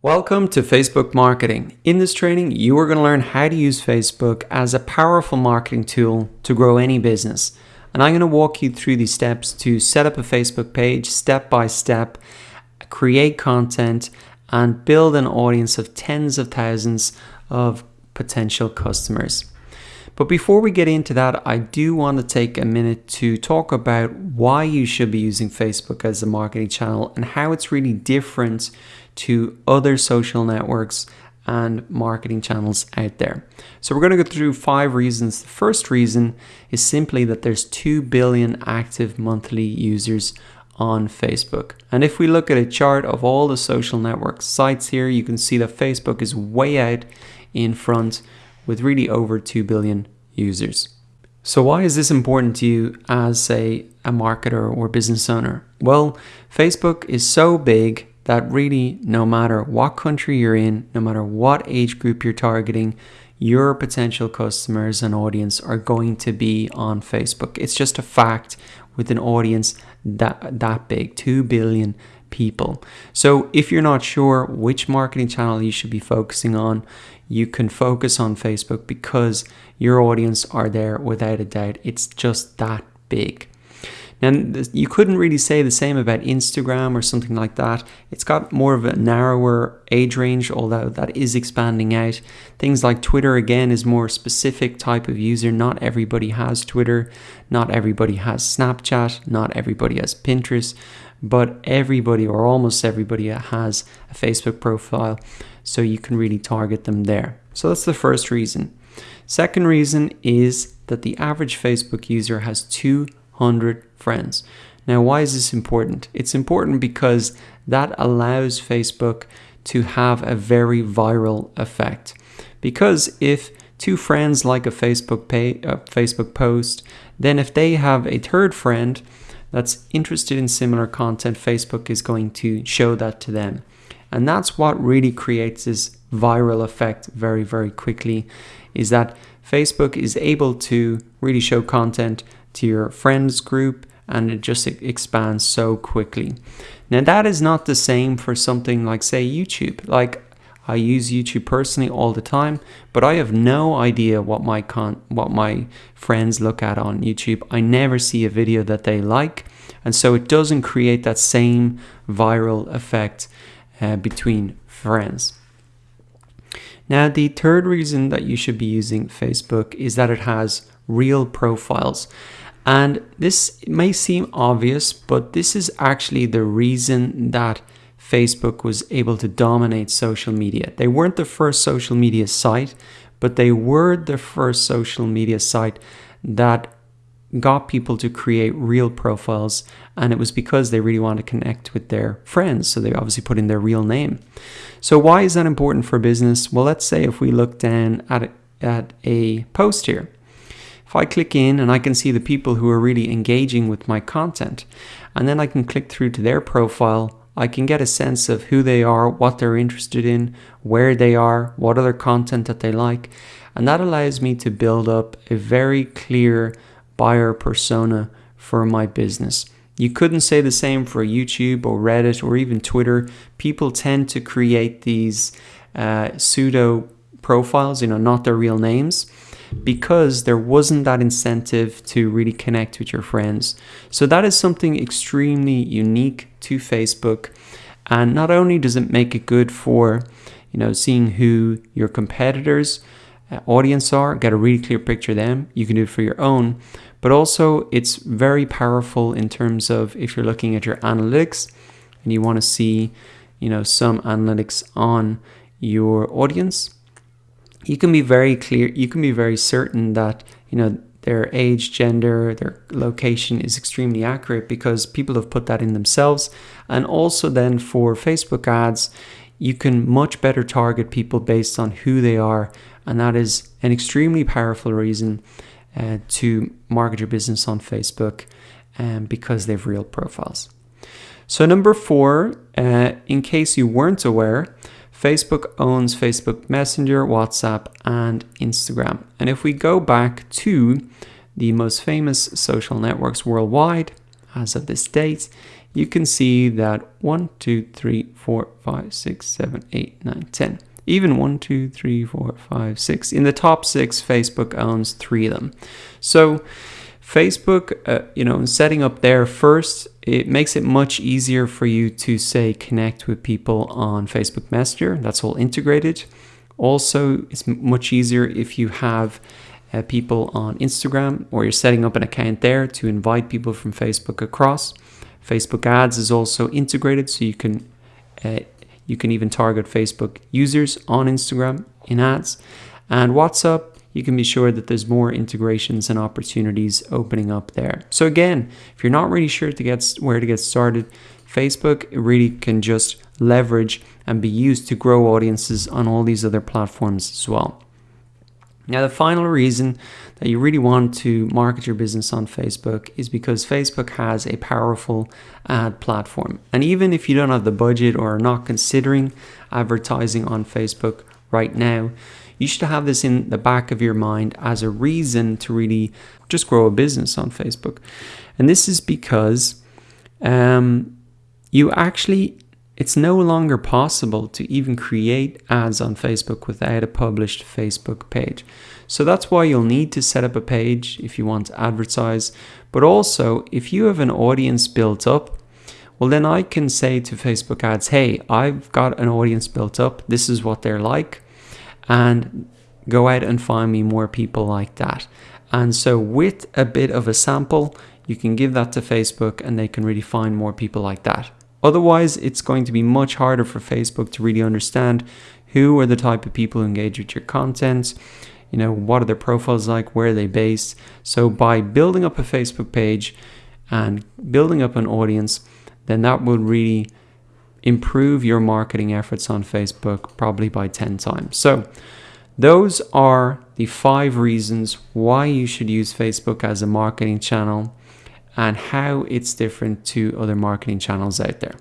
Welcome to Facebook Marketing. In this training, you are going to learn how to use Facebook as a powerful marketing tool to grow any business. And I'm going to walk you through these steps to set up a Facebook page step by step, create content, and build an audience of tens of thousands of potential customers. But before we get into that, I do want to take a minute to talk about why you should be using Facebook as a marketing channel and how it's really different to other social networks and marketing channels out there. So we're going to go through five reasons. The first reason is simply that there's 2 billion active monthly users on Facebook. And if we look at a chart of all the social network sites here, you can see that Facebook is way out in front with really over 2 billion users. So why is this important to you as say a marketer or business owner? Well, Facebook is so big that really no matter what country you're in, no matter what age group you're targeting, your potential customers and audience are going to be on Facebook. It's just a fact with an audience that that big, 2 billion people. So if you're not sure which marketing channel you should be focusing on, you can focus on Facebook because your audience are there without a doubt. It's just that big. Now, you couldn't really say the same about Instagram or something like that. It's got more of a narrower age range, although that is expanding out. Things like Twitter, again, is more specific type of user. Not everybody has Twitter. Not everybody has Snapchat. Not everybody has Pinterest. But everybody, or almost everybody, has a Facebook profile. So you can really target them there. So that's the first reason. Second reason is that the average Facebook user has 200 friends. Now, why is this important? It's important because that allows Facebook to have a very viral effect. Because if two friends like a Facebook pay, a Facebook post, then if they have a third friend that's interested in similar content, Facebook is going to show that to them. And that's what really creates this viral effect very, very quickly is that Facebook is able to really show content to your friends group and it just expands so quickly. Now that is not the same for something like say YouTube. Like I use YouTube personally all the time, but I have no idea what my con what my friends look at on YouTube. I never see a video that they like, and so it doesn't create that same viral effect uh, between friends. Now, the third reason that you should be using Facebook is that it has real profiles. And this may seem obvious, but this is actually the reason that Facebook was able to dominate social media. They weren't the first social media site, but they were the first social media site that got people to create real profiles and it was because they really want to connect with their friends so they obviously put in their real name. So why is that important for business? Well let's say if we look down at a, at a post here. If I click in and I can see the people who are really engaging with my content, and then I can click through to their profile, I can get a sense of who they are, what they're interested in, where they are, what other content that they like, and that allows me to build up a very clear buyer persona for my business. You couldn't say the same for YouTube or Reddit or even Twitter. People tend to create these uh, pseudo profiles, you know, not their real names because there wasn't that incentive to really connect with your friends. So that is something extremely unique to Facebook. And not only does it make it good for, you know, seeing who your competitors uh, audience are, get a really clear picture of them. You can do it for your own, but also it's very powerful in terms of if you're looking at your analytics and you want to see, you know, some analytics on your audience you can be very clear, you can be very certain that, you know, their age, gender, their location is extremely accurate because people have put that in themselves. And also then for Facebook ads, you can much better target people based on who they are. And that is an extremely powerful reason uh, to market your business on Facebook um, because they have real profiles. So number four, uh, in case you weren't aware, Facebook owns Facebook Messenger, WhatsApp, and Instagram. And if we go back to the most famous social networks worldwide as of this date, you can see that 1, 2, 3, 4, 5, 6, 7, 8, 9, 10. Even 1, 2, 3, 4, 5, 6. In the top six, Facebook owns three of them. So Facebook, uh, you know, setting up there first, it makes it much easier for you to say connect with people on Facebook Messenger. That's all integrated. Also, it's much easier if you have uh, people on Instagram or you're setting up an account there to invite people from Facebook across. Facebook ads is also integrated so you can uh, you can even target Facebook users on Instagram in ads. And WhatsApp you can be sure that there's more integrations and opportunities opening up there. So again, if you're not really sure to get where to get started, Facebook really can just leverage and be used to grow audiences on all these other platforms as well. Now, the final reason that you really want to market your business on Facebook is because Facebook has a powerful ad platform. And even if you don't have the budget or are not considering advertising on Facebook right now, you should have this in the back of your mind as a reason to really just grow a business on Facebook. And this is because um, you actually, it's no longer possible to even create ads on Facebook without a published Facebook page. So that's why you'll need to set up a page if you want to advertise. But also, if you have an audience built up, well, then I can say to Facebook ads, hey, I've got an audience built up. This is what they're like and go out and find me more people like that. And so with a bit of a sample, you can give that to Facebook and they can really find more people like that. Otherwise, it's going to be much harder for Facebook to really understand who are the type of people who engage with your content, you know, what are their profiles like, where are they based. So by building up a Facebook page and building up an audience, then that will really improve your marketing efforts on Facebook probably by 10 times. So, those are the five reasons why you should use Facebook as a marketing channel and how it's different to other marketing channels out there.